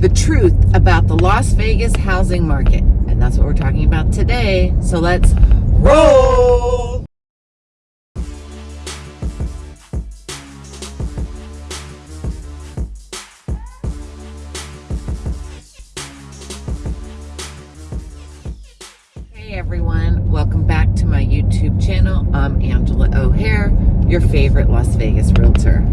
the truth about the Las Vegas housing market. And that's what we're talking about today. So let's roll. Hey everyone, welcome back to my YouTube channel. I'm Angela O'Hare, your favorite Las Vegas realtor.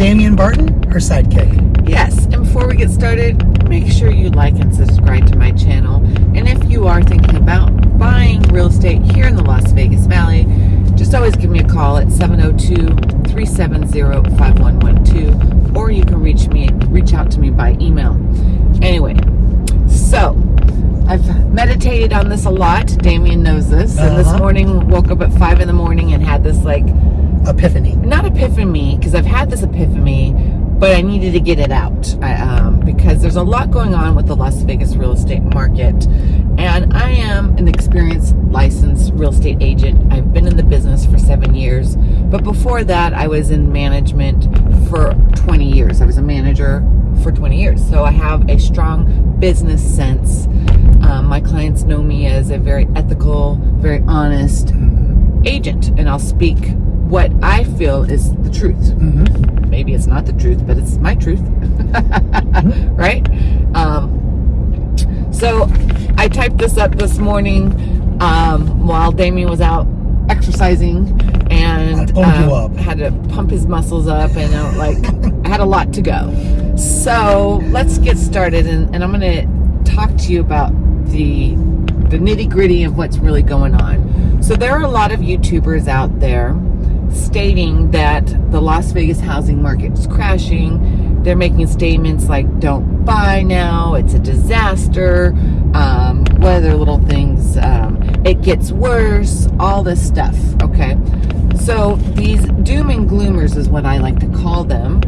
Damian Barton, her sidekick. Yes, and before we get started, make sure you like and subscribe to my channel. And if you are thinking about buying real estate here in the Las Vegas Valley, just always give me a call at 702-370-5112 or you can reach me reach out to me by email. Anyway, so I've meditated on this a lot. Damien knows this. And this Uh-huh. morning woke up at five in the morning and had this like Epiphany. not epiphany because I've had this epiphany, but I needed to get it out I, um, because there's a lot going on with the Las Vegas real estate market. And I am an experienced licensed real estate agent. I've been in the business for seven years, but before that, I was in management for 20 years. I was a manager for 20 years, so I have a strong business sense. Um, my clients know me as a very ethical, very honest agent, and I'll speak what I feel is the truth. Mm-hmm. Maybe it's not the truth, but it's my truth, right? Um, so I typed this up this morning um, while Damien was out exercising and um, had to pump his muscles up and uh, like I had a lot to go. So let's get started and, and I'm going to talk to you about the the nitty gritty of what's really going on. So there are a lot of YouTubers out there stating that the Las Vegas housing market is crashing. They're making statements like, don't buy now, it's a disaster, um, little things, um, it gets worse, all this stuff, okay? So these doom and gloomers is what I like to call them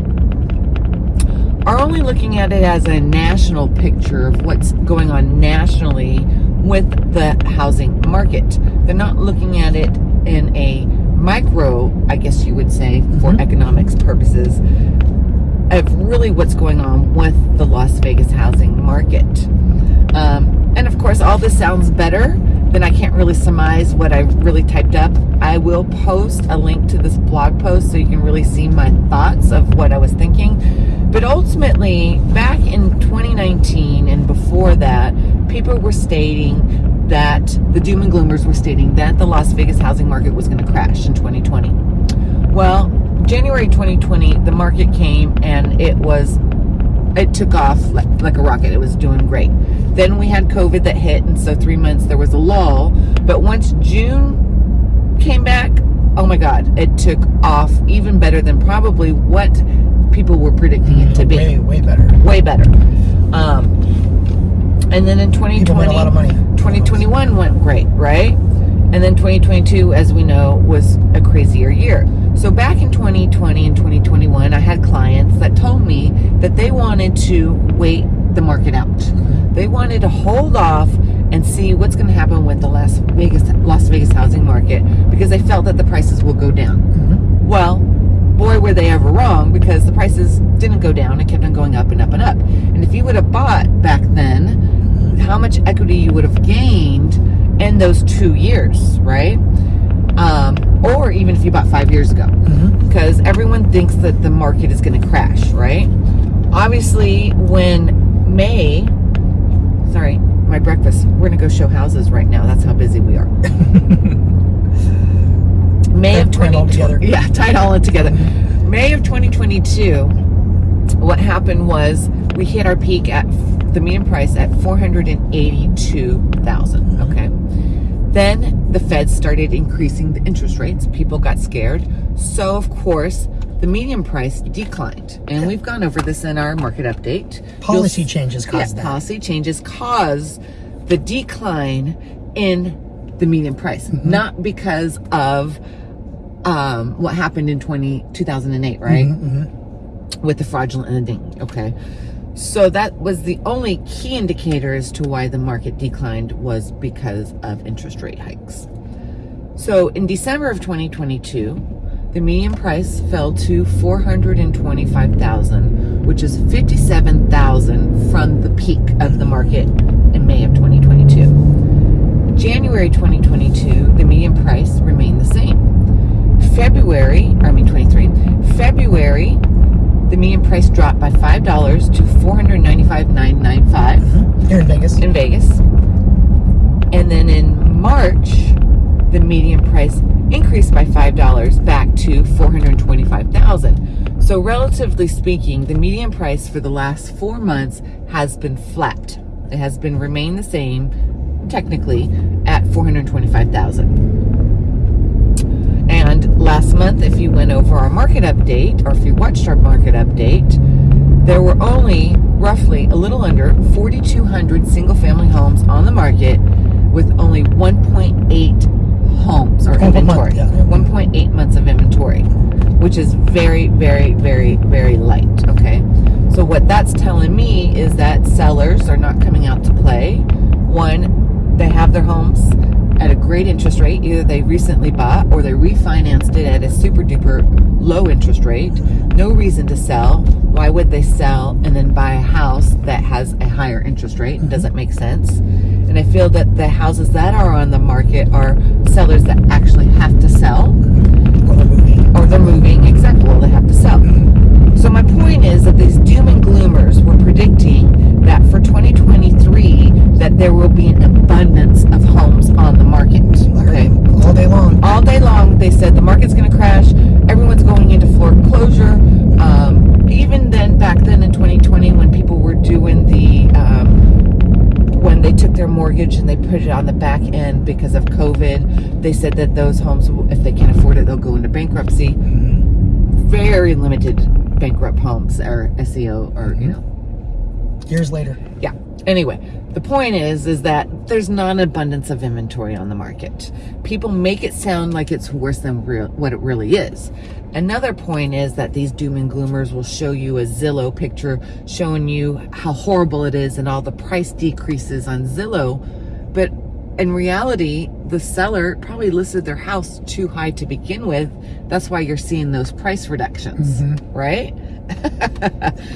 are only looking at it as a national picture of what's going on nationally with the housing market. They're not looking at it in a micro, I guess you would say, for Mhm. economics purposes, of really what's going on with the Las Vegas housing market. Um, and of course, all this sounds better, than I can't really surmise what I really typed up. I will post a link to this blog post so you can really see my thoughts of what I was thinking. But ultimately, back in 2019 and before that, people were stating that the doom and gloomers were stating that the Las Vegas housing market was going to crash in 2020. Well, January 2020, the market came and it was it took off like, like a rocket. It was doing great. Then we had COVID that hit, and so three months there was a lull. But once June came back, oh my God, it took off even better than probably what people were predicting it to be. Way, way better. Way better. Um, and then in 2020, made a lot of money. 2021 went great, right? And then 2022, as we know, was a crazier year. So back in 2020 and 2021, I had clients that told me that they wanted to wait the market out. They wanted to hold off and see what's going to happen with the Las Vegas Las Vegas housing market because they felt that the prices will go down. Mhm. Well, boy, were they ever wrong because the prices didn't go down. It kept on going up and up and up. And if you would have bought back then, how much equity you would have gained in those two years, right? Um, or even if you bought five years ago, Mhm. because everyone thinks that the market is going to crash, right? Obviously, when May, sorry, my breakfast, we're going to go show houses right now. That's how busy we are. May of Tie it all 2020. Yeah, tied all in together. May of 2022, what happened was we hit our peak at the median price at 482,000. Okay. Then the Fed started increasing the interest rates. People got scared. So, of course, the median price declined. And we've gone over this in our market update. Policy You'll- changes caused yeah, that. policy changes cause the decline in the median price, not because of um, what happened in 20, 2008, right? Mhm. With the fraudulent ending, okay? So that was the only key indicator as to why the market declined was because of interest rate hikes. So in December of 2022, the median price fell to 425,000, which is 57,000 from the peak of the market in May of 2022. January 2022, the median price remained the same. February, I mean 23, February, the median price dropped by $5 to 495.995 mm-hmm. Here in Vegas. in Vegas. And then in March, the median price increased by $5 back to 425,000. So relatively speaking, the median price for the last 4 months has been flat. It has been remained the same technically at 425,000. Last month if you went over our market update or if you watched our market update, there were only roughly a little under 4,200 single family homes on the market with only 1.8 homes or month, inventory. yeah. 1.8 months of inventory, which is very, very, very, very light. Okay. So what that's telling me is that sellers are not coming out to play. One, they have their homes at a great interest rate. Either they recently bought or they refinanced it at a super duper low interest rate. No reason to sell. Why would they sell and then buy a house that has a higher interest rate? It doesn't make sense. And I feel that the houses that are on the market are sellers that actually have to sell Or the movie. or they're moving. Exactly. Well, they have to sell. Mm-hmm. So my point is that these doom and gloomers were predicting that for 2023 that there will be an abundance of homes on the market. Okay. All day long. All day long, they said the market's going to crash. Everyone's going into foreclosure. Um, even then, back then in 2020, when people were doing the um, when they took their mortgage and they put it on the back end because of COVID, they said that those homes, if they can't afford it, they'll go into bankruptcy. Very limited bankrupt homes or SEO or you know Years later. yeah. Anyway, the point is, is that there's not an abundance of inventory on the market. People make it sound like it's worse than real, what it really is. Another point is that these doom and gloomers will show you a Zillow picture showing you how horrible it is and all the price decreases on Zillow. But in reality, the seller probably listed their house too high to begin with. That's why you're seeing those price reductions, mm-hmm. right?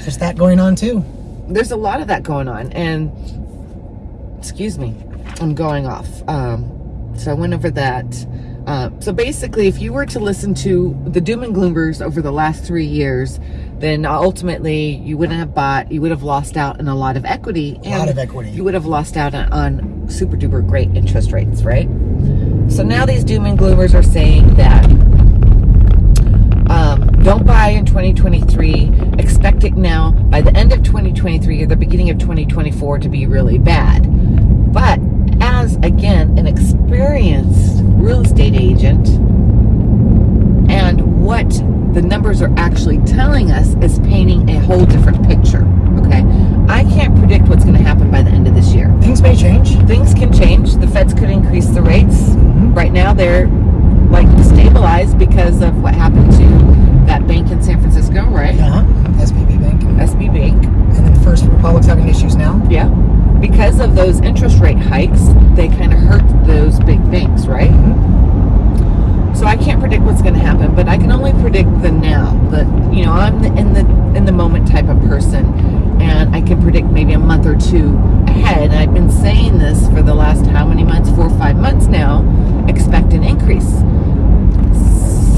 There's that going on too. There's a lot of that going on and excuse me i'm going off. Um, so i went over that. Uh, so basically if you were to listen to the doom and gloomers over the last three years then ultimately you wouldn't have bought you would have lost out on a lot of equity A lot of equity. you would have lost out on, on super duper great interest rates right? So now these doom and gloomers are saying that don't buy in 2023. Expect it now by the end of 2023 or the beginning of 2024 to be really bad. But as again an experienced real estate agent, and what the numbers are actually telling us is painting a whole different picture. Okay, I can't predict what's going to happen by the end of this year Things may change. things can change. The feds could increase the rates. Mm-hmm. Right now, they're like stabilized because of what happened to that bank in San Francisco, right? Uh-huh. SVB Bank. SB Bank. And then First Republic's having issues now. Yeah. Because of those interest rate hikes, they kind of hurt those big banks, right? So I can't predict what's going to happen, but I can only predict the now. The you know I'm the, in the in the moment type of person, and I can predict maybe a month or two ahead. And I've been saying this for the last how many months? Four or five months now. Expect an increase.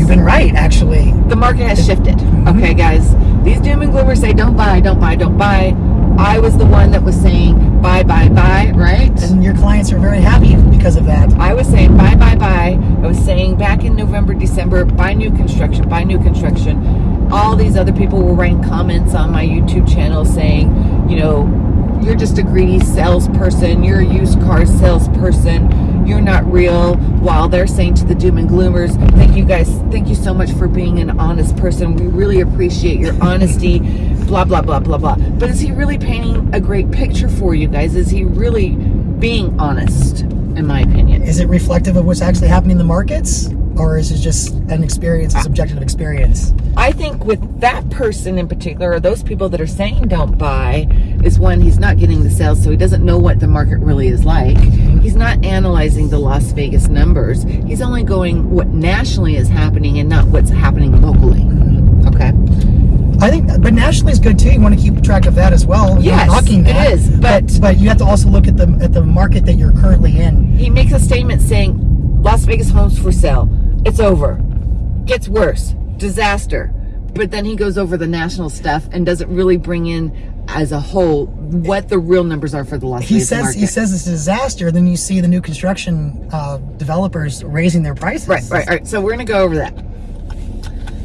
Been right, actually. The market has shifted. Mm-hmm. Okay, guys. These doom and gloomers say don't buy, don't buy, don't buy. I was the one that was saying buy, buy, buy, right? And your clients are very happy because of that. I was saying buy, buy, buy. I was saying back in November, December, buy new construction, buy new construction. All these other people were writing comments on my YouTube channel saying, you know, you're just a greedy salesperson. You're a used car salesperson. You're not real. While they're saying to the doom and gloomers, thank you guys, thank you so much for being an honest person. We really appreciate your honesty. Blah, blah, blah, blah, blah. But is he really painting a great picture for you guys? Is he really being honest, in my opinion? Is it reflective of what's actually happening in the markets? Or is it just an experience, a subjective experience? I think with that person in particular, or those people that are saying don't buy, is when he's not getting the sales, so he doesn't know what the market really is like. He's not analyzing the Las Vegas numbers. He's only going what nationally is happening and not what's happening locally. Okay. I think, but nationally is good too. You want to keep track of that as well. Yes. shocking it that. is, but- but you have to also look at the at the market that you're currently in. he makes a statement saying Las Vegas homes for sale. It's over. Gets worse. Disaster. But then he goes over the national stuff and doesn't really bring in as a whole what the real numbers are for the Las He Vegas says market. he says it's a disaster. Then you see the new construction uh, developers raising their prices. Right, right, right. So we're going to go over that.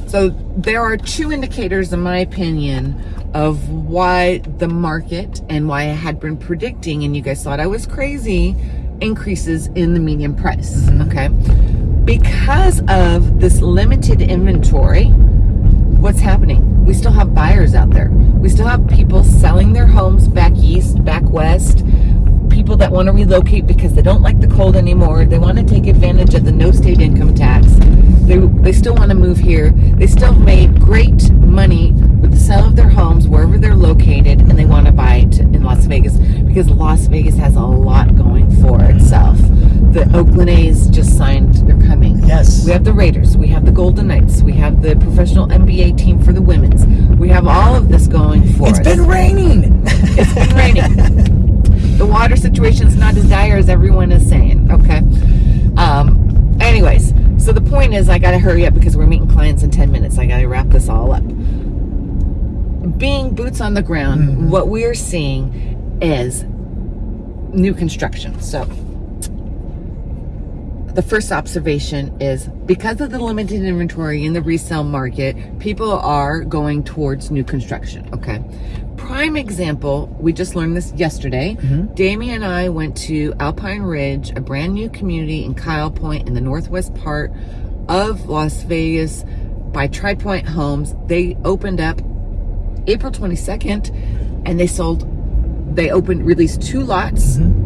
So there are two indicators, in my opinion, of why the market and why I had been predicting, and you guys thought I was crazy, increases in the median price. Okay. Because of this limited inventory, what's happening? We still have buyers out there. We still have people selling their homes back east, back west. People that want to relocate because they don't like the cold anymore. They want to take advantage of the no state income tax. They, they still want to move here. They still made great money with the sale of their homes wherever they're located and they want to buy it in Las Vegas because Las Vegas has a lot going for itself. The Oakland A's just signed, they're coming. Yes. We have the Raiders. We have the Golden Knights. We have the professional NBA team for the women's. We have all of this going for It's us. It's been raining. It's been raining. the water situation is not as dire as everyone is saying. Okay. Um. Anyways, so the point is, I got to hurry up because we're meeting clients in ten minutes. I got to wrap this all up. Being boots on the ground, what we are seeing is new construction. So the first observation is because of the limited inventory in the resale market, people are going towards new construction. Okay. Prime example, we just learned this yesterday. Mm-hmm. Damien and I went to Alpine Ridge, a brand new community in Kyle Point in the northwest part of Las Vegas by Tri Pointe Homes. They opened up April 22nd and they sold, they opened, released two lots, mm-hmm.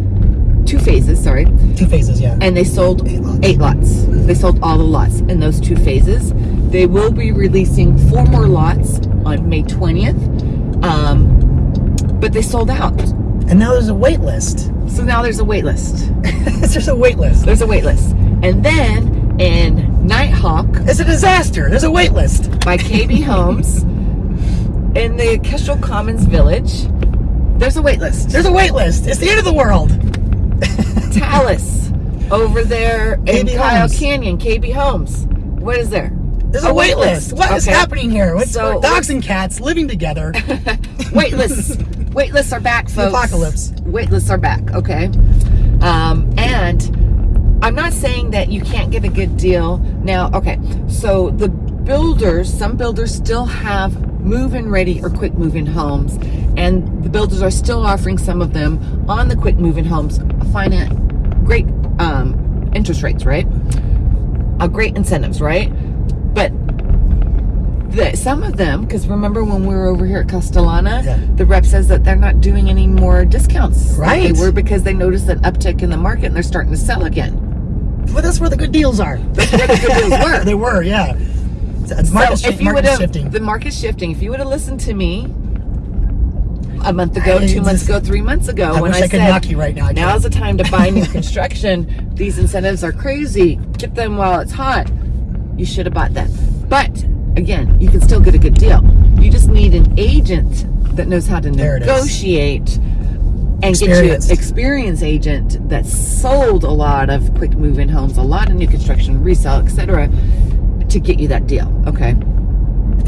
Two phases, sorry Two phases, yeah. and they sold Eight lots. eight lots. They sold all the lots in those two phases. They will be releasing four more lots on May 20th, um, but they sold out. and now there's a wait list. So now there's a wait list. there's a wait list. There's a wait list. And then in Nighthawk It's a disaster. There's a wait list. by KB Homes in the Kestrel Commons Village, there's a wait list. There's a wait list. It's the end of the world. Talus over there in Kyle Homes. Canyon, KB Homes. What is there? There's a, wait list. What is Okay. happening here? What's So- dogs and cats living together? wait lists wait lists are back folks apocalypse. wait lists are back okay um and i'm not saying that you can't get a good deal now okay so the builders some builders still have move-in ready or quick move-in homes and the builders are still offering some of them on the quick move-in homes finance great um interest rates right uh, great incentives right but the, some of them, because remember when we were over here at Castellana, Yeah. the rep says that they're not doing any more discounts. Right. They were because they noticed an uptick in the market and they're starting to sell again. Well, that's where the good deals are. That's where the good deals were. they were, yeah. It's market, so if you market shifting. the market's shifting. If you would have listened to me a month ago, I two months ago, three months ago, I when I, I could said knock you right now. I now's the time to buy new construction, these incentives are crazy. Get them while it's hot. You should have bought them. But again, you can still get a good deal. You just need an agent that knows how to There negotiate and get you experienced agent that sold a lot of quick move-in homes, a lot of new construction, resale, etc., to get you that deal. Okay.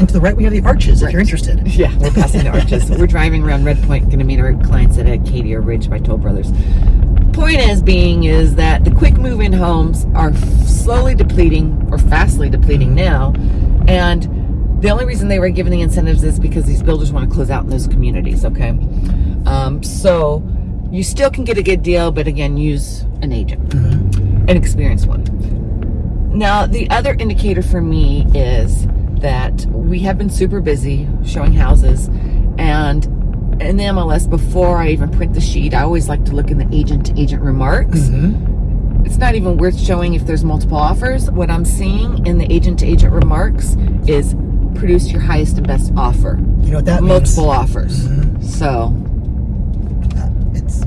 And to the right, we have the arches. If you're interested. Yeah, we're passing the arches. We're driving around Red Point, going to meet our clients at Acadia Ridge by Toll Brothers. Point is being is that the quick move-in homes are slowly depleting or fastly depleting now, and the only reason they were given the incentives is because these builders want to close out in those communities. Okay, um, so you still can get a good deal, but again, use an agent, an experienced one. Now, the other indicator for me is that we have been super busy showing houses and in the MLS before I even print the sheet, I always like to look in the agent to agent remarks. Mm-hmm. It's not even worth showing if there's multiple offers. What I'm seeing in the agent to agent remarks is produce your highest and best offer. You know what that multiple means? offers. So, It's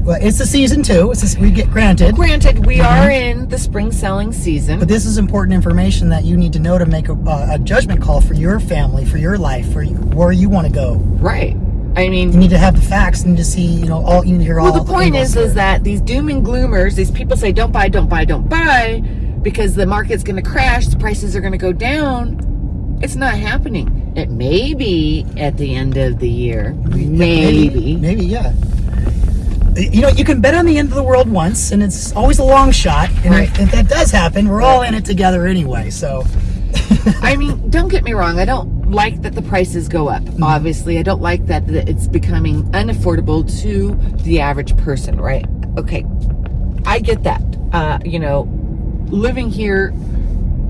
well, it's the season too. It's just, we get granted. granted, we are in the spring selling season. But this is important information that you need to know to make a, uh, a judgment call for your family, for your life, for you, where you want to go. Right. I mean, You need to have the facts and to see, you know, all you need to hear all. Well, the point is, here. is that these doom and gloomers, these people say, "Don't buy, don't buy, don't buy," because the market's going to crash, the prices are going to go down. It's not happening. It may be at the end of the year, maybe. maybe, yeah. You know, you can bet on the end of the world once, and it's always a long shot. And Right. if that does happen, we're all in it together anyway. So, I mean, don't get me wrong. I don't like that the prices go up. Mm-hmm. Obviously, I don't like that, that it's becoming unaffordable to the average person. Right? Okay, I get that. Uh, you know, living here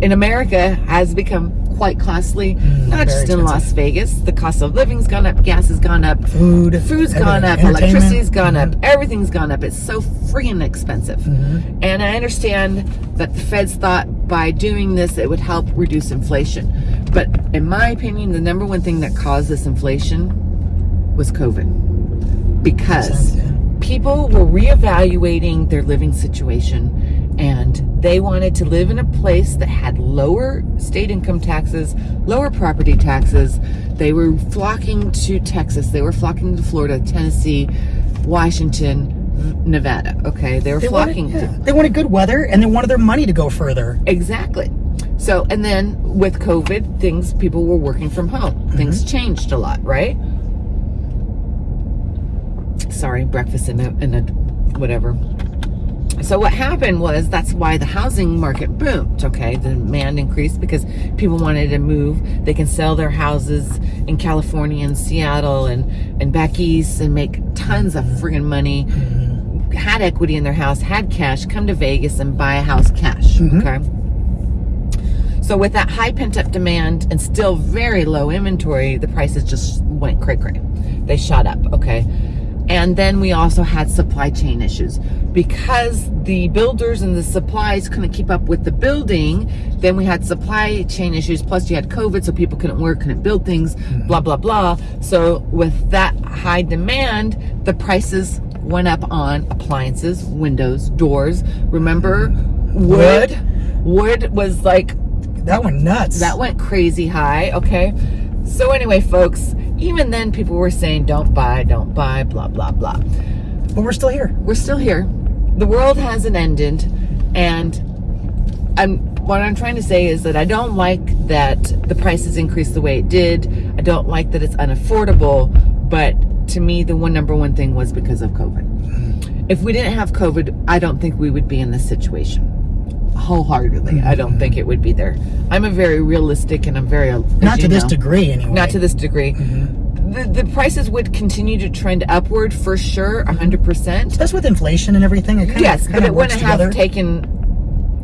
in America has become quite costly. not just in Las. Vegas. The cost of living's gone up. Gas has gone up. food, Food's gone up, electricity's gone up, Mhm. everything's gone up. It's so freaking expensive. Mm-hmm. And I understand that the feds thought by doing this it would help reduce inflation. But in my opinion, the number one thing that caused this inflation was COVID. Because Makes sense, yeah. people were reevaluating their living situation and they wanted to live in a place that had lower state income taxes, lower property taxes. They were flocking to Texas, they were flocking to Florida, Tennessee, Washington, Nevada. Okay, they were They flocking wanted, to yeah, they wanted good weather, and they wanted their money to go further. Exactly. So, and then with COVID, things, people were working from home. Mm-hmm. Things changed a lot, right? Sorry, breakfast in a, in a whatever. So what happened was that's why the housing market boomed, okay? The demand increased because people wanted to move. They can sell their houses in California and Seattle and, and back east and make tons of friggin' money. Mm-hmm. Had equity in their house, had cash, come to Vegas and buy a house cash, mm-hmm. okay? So with that high pent up demand and still very low inventory, the prices just went cray cray. They shot up, okay? And then we also had supply chain issues because the builders and the supplies couldn't keep up with the building. Then we had supply chain issues. Plus, you had COVID, so people couldn't work, couldn't build things, mm-hmm. blah blah blah. So with that high demand, the prices went up on appliances, windows, doors. Remember, mm-hmm. wood. Wood was like That went nuts. that went crazy high, okay? So anyway, folks, even then people were saying don't buy, don't buy, blah blah blah. but we're still here. We're still here. The world hasn't ended and I'm what I'm trying to say is that I don't like that the prices increased the way it did. I don't like that it's unaffordable, but to me the one number one thing was because of COVID. If we didn't have COVID, I don't think we would be in this situation. Wholeheartedly, I don't think it would be there. I'm a very realistic and I'm very Not to this degree, anyway. not to this degree. Mm-hmm. The, the prices would continue to trend upward for sure, 100%. That's with inflation and everything. It kind Yes, of, but it wouldn't have taken,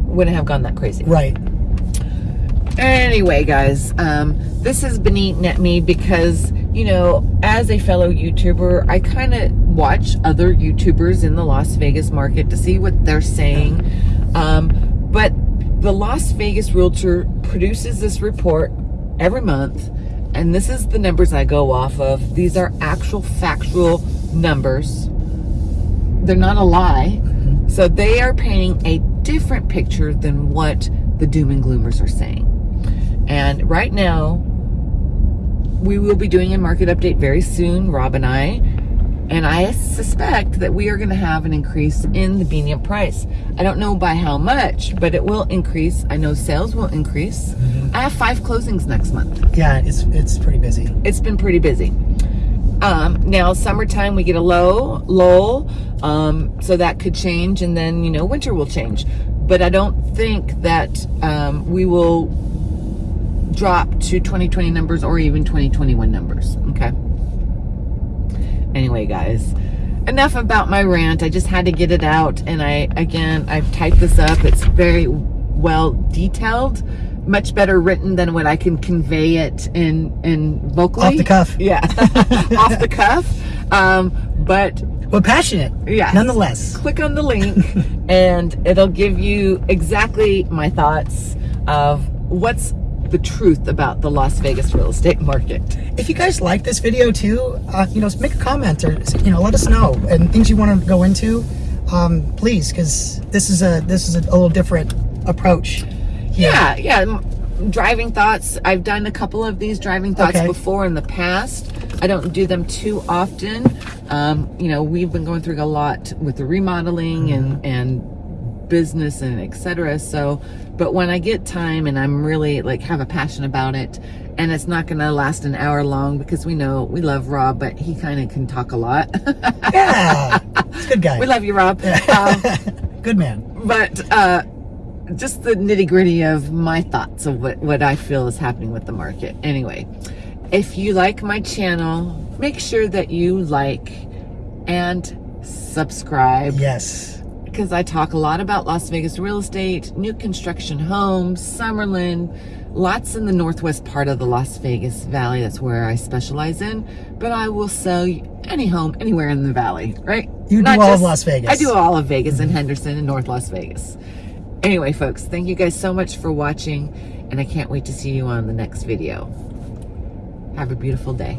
wouldn't have gone that crazy. Right. Anyway, guys, um, this has been eating at me because, you know, as a fellow YouTuber, I kind of watch other YouTubers in the Las Vegas market to see what they're saying. Um, but the Las Vegas Realtor produces this report every month, and this is the numbers I go off of. These are actual factual numbers. They're not a lie. Mm-hmm. So they are painting a different picture than what the doom and gloomers are saying. And right now, we will be doing a market update very soon, Rob and I. And I suspect that we are going to have an increase in the median price. I don't know by how much, but it will increase. I know sales will increase. I have five closings next month. Yeah, it's it's pretty busy. It's been pretty busy. Um, now, summertime, we get a low, lull, um, so that could change, and then, you know, winter will change. But I don't think that um, we will drop to 2020 numbers or even 2021 numbers, okay? Anyway, guys, enough about my rant. I just had to get it out, and I, again, I've typed this up. It's very well detailed, much better written than what I can convey it in, in vocally. Off the cuff. Yeah, off the cuff. Um, but But passionate. Yeah. Nonetheless. click on the link and it'll give you exactly my thoughts of what's the truth about the Las Vegas real estate market. If you guys like this video too, uh, you know, make a comment or you know, let us know and things you want to go into. Um, please, because this is a this is a, little different approach. Yeah, yeah. m- Driving thoughts. I've done a couple of these driving thoughts Okay. before in the past. I don't do them too often. Um, you know, we've been going through a lot with the remodeling and and business and etc. So, but when I get time and I'm really like have a passion about it, and it's not going to last an hour long because we know we love Rob, but he kind of can talk a lot. Yeah, good guy. we love you, Rob. Um, good man. but uh, just the nitty gritty of my thoughts of what, what I feel is happening with the market. Anyway, if you like my channel, make sure that you like and subscribe Yes. Because I talk a lot about Las Vegas real estate, new construction homes, Summerlin, lots in the northwest part of the Las Vegas Valley. That's where I specialize in. But I will sell any home anywhere in the valley, right? You do all of Las Vegas. I do all of Vegas and mm-hmm. Henderson and North Las Vegas. Anyway, folks, thank you guys so much for watching, and I can't wait to see you on the next video. Have a beautiful day.